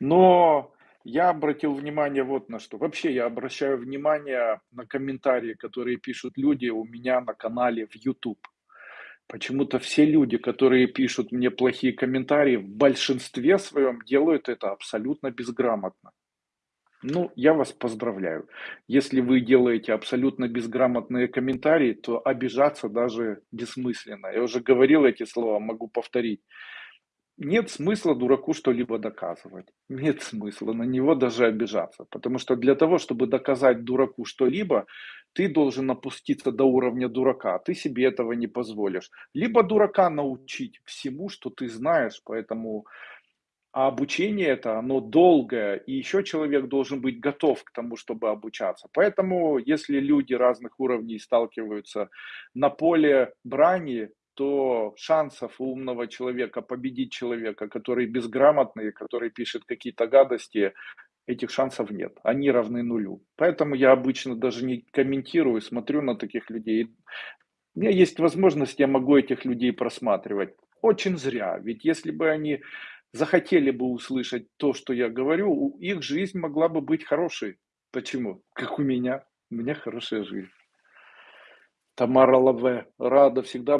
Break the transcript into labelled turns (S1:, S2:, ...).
S1: Но я обратил внимание вот на что. Вообще я обращаю внимание на комментарии, которые пишут люди у меня на канале в YouTube. Почему-то все люди, которые пишут мне плохие комментарии, в большинстве своем делают это абсолютно безграмотно. Ну, я вас поздравляю. Если вы делаете абсолютно безграмотные комментарии, то обижаться даже бессмысленно. Я уже говорил эти слова, могу повторить. Нет смысла дураку что-либо доказывать. Нет смысла на него даже обижаться. Потому что для того, чтобы доказать дураку что-либо, ты должен опуститься до уровня дурака. Ты себе этого не позволишь. Либо дурака научить всему, что ты знаешь, поэтому а обучение это, оно долгое, и еще человек должен быть готов к тому, чтобы обучаться. Поэтому, если люди разных уровней сталкиваются на поле брани, то шансов у умного человека победить человека, который безграмотный, который пишет какие-то гадости, этих шансов нет. Они равны нулю. Поэтому я обычно даже не комментирую, смотрю на таких людей. У меня есть возможность, я могу этих людей просматривать. Очень зря. Ведь если бы они захотели бы услышать то, что я говорю, их жизнь могла бы быть хорошей. Почему? Как у меня. У меня хорошая жизнь. Тамара Лаве. Рада всегда